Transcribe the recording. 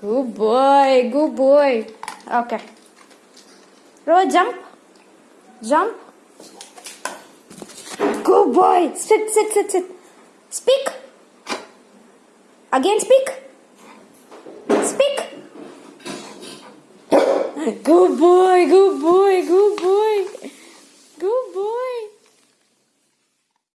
Good boy, good boy. Okay. Row jump. Jump. Good boy. Sit, sit, sit, sit. Speak. Again, speak. Speak. Good boy, good boy.